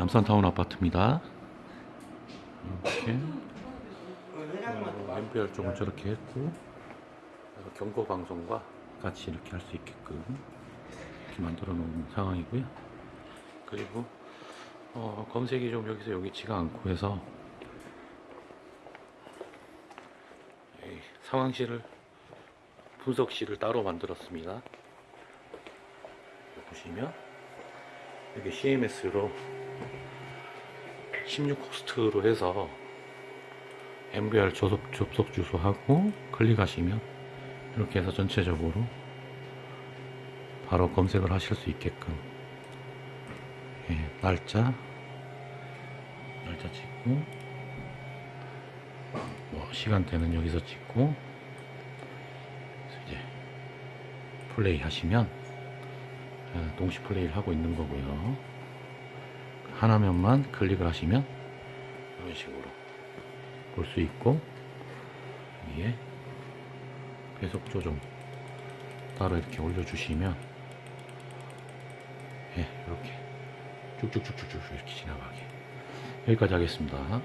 남산타운 아파트입니다. 이렇게 MBR 쪽은 저렇게 했고 경고 방송과 같이 이렇게 할 수 있게끔 이렇게 만들어 놓은 상황이고요. 그리고 어, 검색이 좀 여기서 여기지가 않고 해서 이 상황실을 분석실을 따로 만들었습니다. 보시면 여기 CMS로 16호스트로 해서 MBR 접속, 접속 주소하고 클릭하시면 이렇게 해서 전체적으로 바로 검색을 하실 수 있게끔. 예, 날짜. 날짜 찍고. 뭐 시간대는 여기서 찍고. 이제 플레이 하시면 예, 동시 플레이를 하고 있는 거고요 하나면만 클릭을 하시면 이런 식으로 볼 수 있고 여기에 배속 조정 따로 이렇게 올려주시면 예, 이렇게 쭉쭉쭉쭉쭉 이렇게 지나가게 여기까지 하겠습니다.